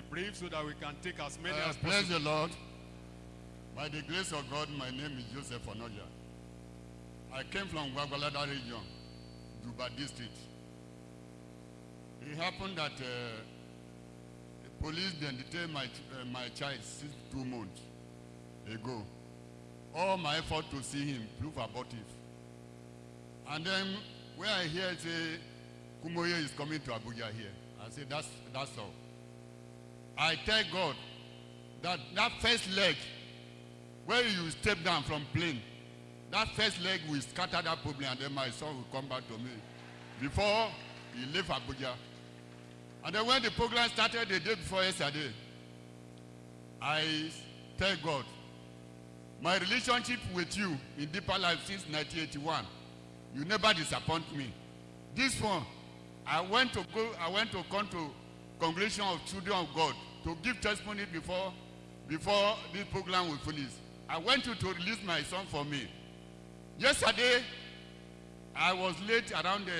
be brief so that we can take as many Uh, as praise possible. the Lord. By the grace of God, my name is Joseph Onoja. I came from Gwagwalada region, Duba district. It happened that uh, the police then detained my, uh, my child since two months ago. All my effort to see him proved abortive. And then when I hear say Kumuyi is coming to Abuja here, I say that's, that's all. I tell God that that first leg where you step down from plane that first leg will scatter that problem and then my son will come back to me. Before he leave abuja. And then when the program started the day before yesterday i tell god. My relationship with you in deeper life since 1981 you never disappoint me. This one i went to go i went to come to congregation of children of god to give testimony before before this program will finish i went to to release my son for me. Yesterday i was late around uh,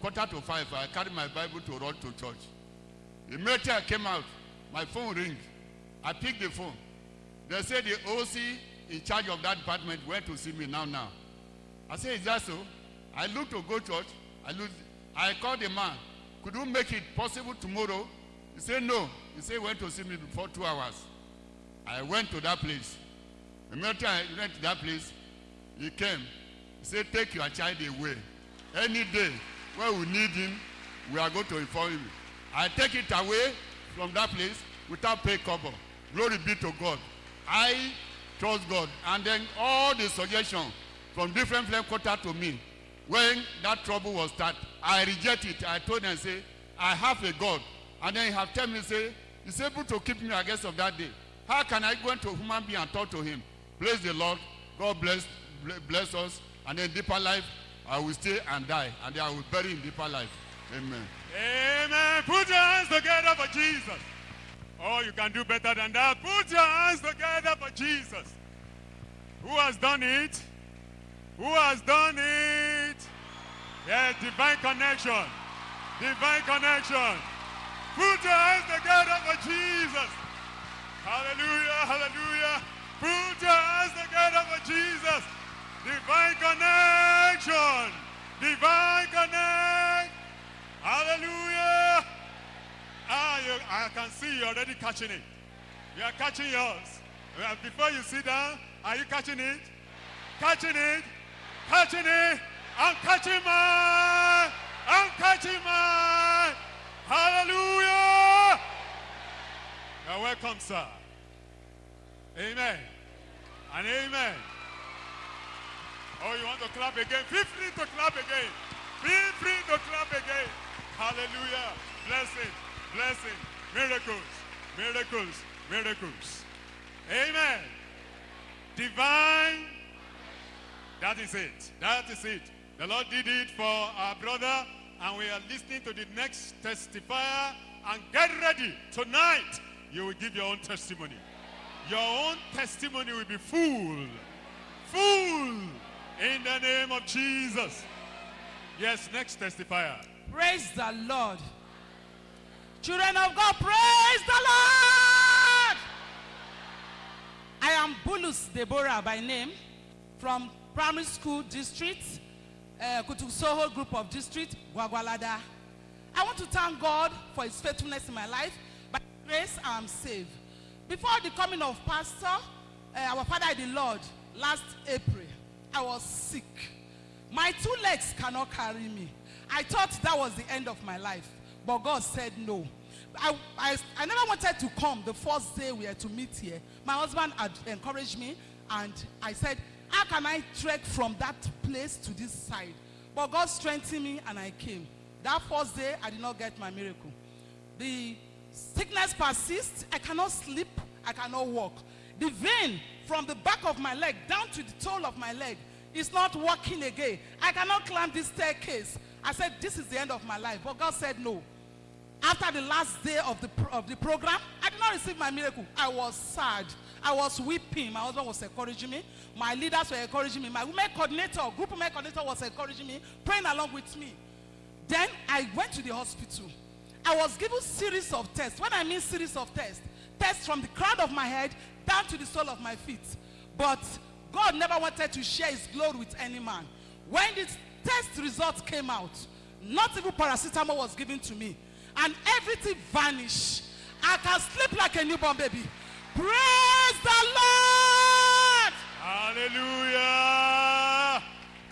quarter to five. I carried my bible to run to church. Immediately i came out my phone ring. I pick the phone. They say the oc in charge of that department went to see me now now. I say is that so? I look to go church. I look i call the man. Could you make it possible tomorrow? He said, no he he went to see me before two hours. I went to that place. Immediately i went to that place he came. He say take your child away. Any day when we need him we are going to inform him. I take it away from that place without pay cover. Glory be to god. I trust god. And then all the suggestion from different flame quarter to me when that trouble was start i reject it. I told them say i have a god. And then he have tell me say he's able to keep me against of that day how can i go into a human being and talk to him praise the lord god bless bless us and in deeper life i will stay and die and i will bury in deeper life amen. Amen. Put your hands together for Jesus. Oh, you can do better than that. Put your hands together for Jesus. Who has done it? Who has done it? Yes, divine connection. Divine connection. Put your hands together for Jesus. Hallelujah, hallelujah. Put your hands together for Jesus. Divine connection. Divine connect. Hallelujah. Ah, you, I can see you already catching it. You are catching yours. Uh, Before you sit down, are you catching it? Catching it? Catching it? I'm catching mine. I'm catching welcome, sir. Amen. And amen. Oh, you want to clap again? Feel free to clap again. Feel free to clap again. Hallelujah. Blessing, blessing, miracles, miracles, miracles. Amen. Divine. That is it. That is it. The Lord did it for our brother, and we are listening to the next testifier. And get ready. Tonight, you will give your own testimony. Your own testimony will be full. Full. In the name of Jesus. Yes, next testifier. Praise the Lord. Children of God, praise the Lord. I am Bulus Deborah by name from primary school district, uh, Kutusoho group of district, Gwagwalada. I want to thank God for his faithfulness in my life. Grace, I am saved. Before the coming of pastor, uh, our father the Lord, last April, I was sick. My two legs cannot carry me. I thought that was the end of my life, but God said no. I, I, I never wanted to come the first day we had to meet here. My husband had encouraged me, and I said, How can I trek from that place to this side? But God strengthened me, and I came. That first day, I did not get my miracle. The sickness persists. I cannot sleep. I cannot walk. The vein from the back of my leg down to the toe of my leg is not working again. I cannot climb this staircase. I said, This is the end of my life. But God said, No. After the last day of the, of the program, I did not receive my miracle. I was sad. I was weeping. My husband was encouraging me. My leaders were encouraging me. My women coordinator, group women coordinator was encouraging me, praying along with me. Then I went to the hospital. I was given series of tests. When I mean series of tests, tests from the crown of my head down to the sole of my feet. But God never wanted to share his glory with any man. When the test results came out, not even paracetamol was given to me. And everything vanished. I can sleep like a newborn baby. Praise the Lord! Hallelujah.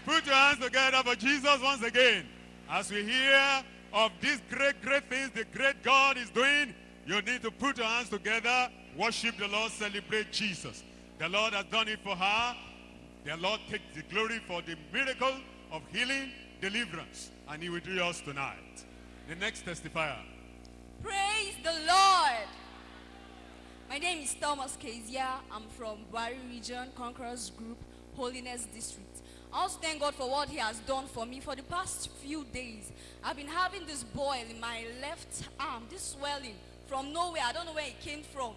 Put your hands together for Jesus once again. As we hear of these great, great things the great God is doing, you need to put your hands together, worship the Lord, celebrate Jesus. The Lord has done it for her. The Lord takes the glory for the miracle of healing, deliverance, and he will do yours tonight. The next testifier. Praise the Lord. My name is Thomas Kezia. I'm from Bari Region, Conquerors Group, Holiness District. I also thank God for what He has done for me. For the past few days, I've been having this boil in my left arm, this swelling from nowhere. I don't know where it came from.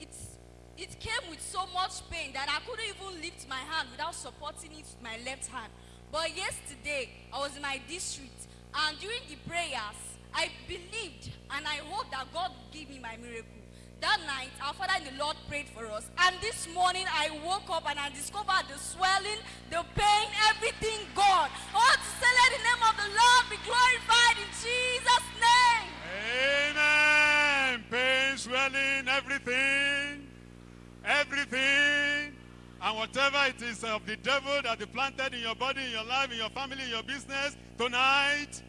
It's, it came with so much pain that I couldn't even lift my hand without supporting it with my left hand. But yesterday, I was in my district, and during the prayers, I believed and I hoped that God would give me my miracle. That night, our Father in the Lord prayed for us. And this morning, I woke up and I discovered the swelling, the pain, everything gone. Want to say, let the name of the Lord be glorified in Jesus' name. Amen. Pain, swelling, everything. Everything. And whatever it is of the devil that he planted in your body, in your life, in your family, in your business, tonight,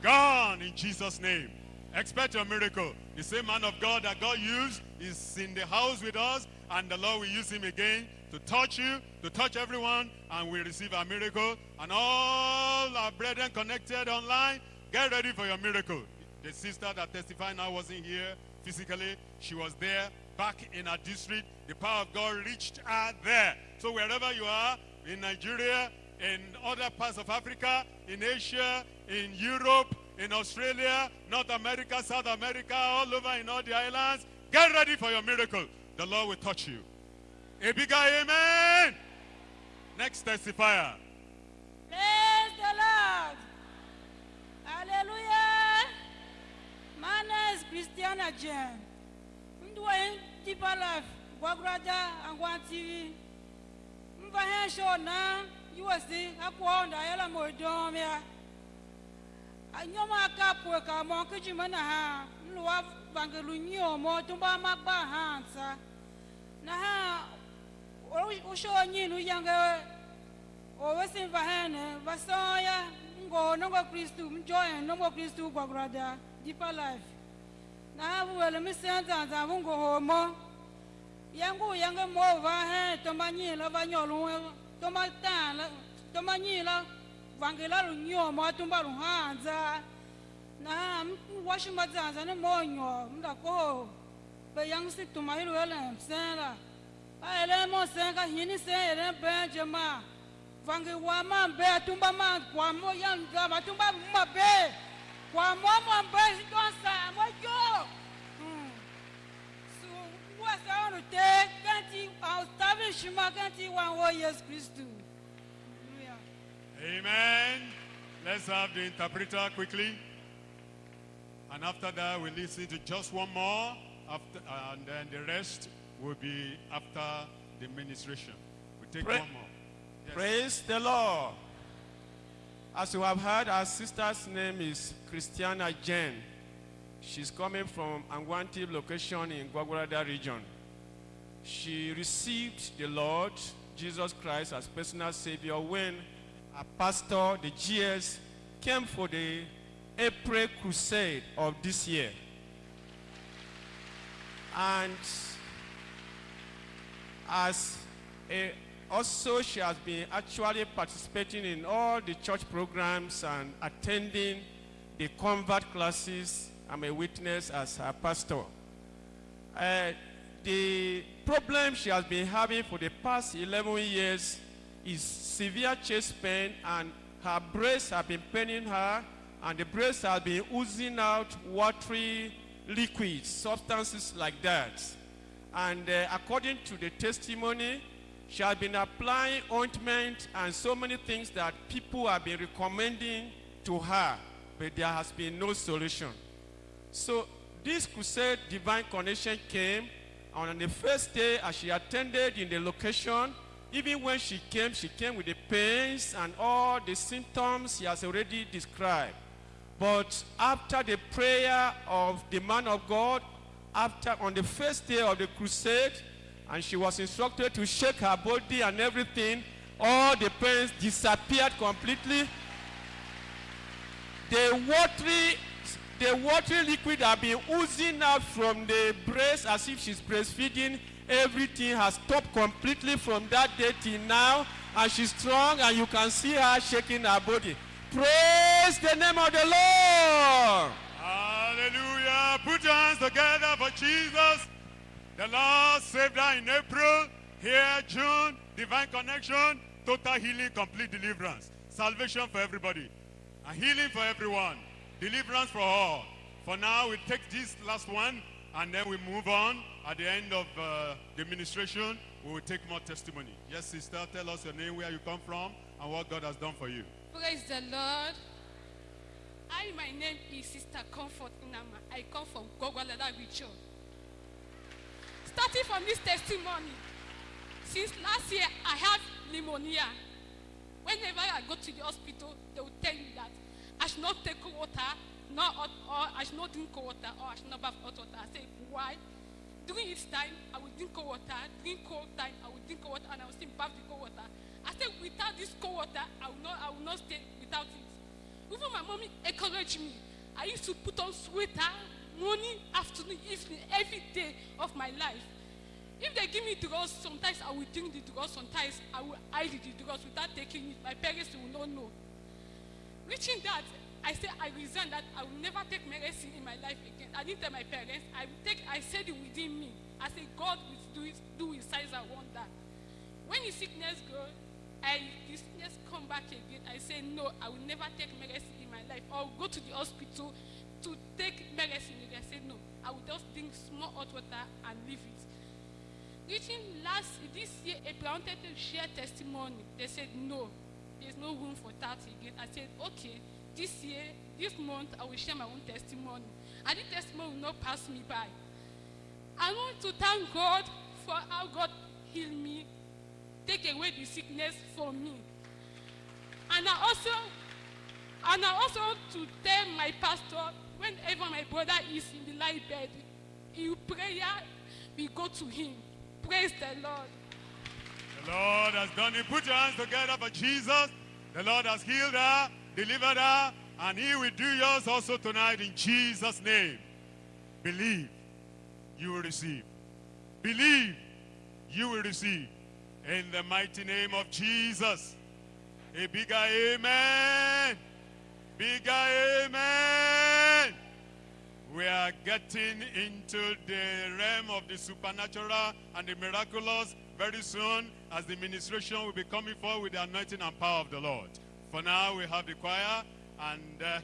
gone in Jesus' name. Expect your miracle. The same man of God that God used is in the house with us, and the Lord will use him again to touch you, to touch everyone, and we receive our miracle. And all our brethren connected online, get ready for your miracle. The sister that testified now wasn't here physically. She was there, back in her district. The power of God reached her there. So wherever you are, in Nigeria, in other parts of Africa, in Asia, in Europe, in Australia, North America, South America, all over in all the islands. Get ready for your miracle. The Lord will touch you. A bigger amen. Next testifier. Praise the Lord. Hallelujah. My name is Christiana Jen. Doing deeper life. Guagrada and Guan TV. Here show now. You will see. Going to Ayala. Anyoma anyomaka pweka monke jimana ha nluwa vangelu nyomo tumba magba hansa na ha usho nyinu yange owesimva hene vasoya ngo nongo kristu mjoye nongo kristu gwagurada deeper life. Na ha vuwele misendzanza vungo homo yangu yange movha he tomba nyila vanyoluwe tomba tala tomba nyila vangela lunyomo atumba luhanza. Na washimadzandza ni monyo mdako be yang si tumahilu ele msela. Aele hini se ele benje ma. Vange wa mambe atumba ma kwa mo yanga atumba mabe kwa mo mambe donsa mo yo. Hmm. So te kanti kanti Hallelujah. Amen. Let's have the interpreter quickly. And after that, we listen to just one more. After, and then the rest will be after the ministration. We take Pray- one more. Yes. Praise the Lord. As you have heard, our sister's name is Christiana Jen. She's coming from Angwanti location in Gwagwalada region. She received the Lord Jesus Christ as personal savior when a pastor, the GS, came for the April crusade of this year. And as a, also she has been actually participating in all the church programs and attending the convert classes. I'm a witness as her pastor. Uh, the problem she has been having for the past 11 years is severe chest pain and her breasts have been paining her and the breasts have been oozing out watery liquids, substances like that. And uh, according to the testimony, she has been applying ointment and so many things that people have been recommending to her, but there has been no solution. So this crusade, Divine Connection, came, and on the first day, as she attended in the location, even when she came, she came with the pains and all the symptoms she has already described. But after the prayer of the man of God, after on the first day of the crusade, and she was instructed to shake her body and everything, all the pains disappeared completely. The watery, the watery liquid have been oozing out from the breast as if she's breastfeeding. Everything has stopped completely from that day till now, and she's strong, and you can see her shaking her body. Praise the name of the Lord. Hallelujah. Put your hands together for Jesus. The Lord saved her in April. Here, June, divine connection, total healing, complete deliverance. Salvation for everybody. And healing for everyone. Deliverance for all. For now, we take this last one and then we move on. At the end of uh, the ministration, we will take more testimony. Yes, sister, tell us your name, where you come from, and what God has done for you. Praise the Lord. I, my name is Sister Comfort Inama. I come from Gwagwalada region. Starting from this testimony, since last year I have pneumonia. Whenever I go to the hospital, they will tell me that I should not take water, not hot, or I should not drink cold water, or I should not bath hot water. I say, why? During this time, I will drink cold water. During cold time, I will drink cold water, and I will still bath the cold water. I said, without this cold water, I will not, I will not stay without it. Even my mommy encouraged me. I used to put on sweater morning, afternoon, evening, every day of my life. If they give me drugs, sometimes I will drink the drugs, sometimes I will hide the drugs without taking it. My parents will not know. Reaching that, I said I resign that I will never take medicine in my life again. I didn't tell my parents. I take. I said it within me. I said God will do it, do his I want that. When the sickness go, I the sickness come back again. I say no, I will never take medicine in my life. Or go to the hospital to take medicine. I said no, I will just drink small hot water and leave it. Reaching last this year, I wanted to share testimony. They said no, there's no room for that again. I said okay, this year, this month, I will share my own testimony, and the testimony will not pass me by. I want to thank God for how God healed me, take away the sickness from me. And I also and I also want to tell my pastor whenever my brother is in the light bed, in prayer, we go to him. Praise the Lord. The Lord has done it. Put your hands together for Jesus. The Lord has healed her, delivered her, and he will do yours also tonight in Jesus' name. Believe, you will receive. Believe, you will receive. In the mighty name of Jesus. A bigger amen. Bigger amen. We are getting into the realm of the supernatural and the miraculous very soon as the ministration will be coming forward with the anointing and power of the Lord. For now, we have the choir and uh,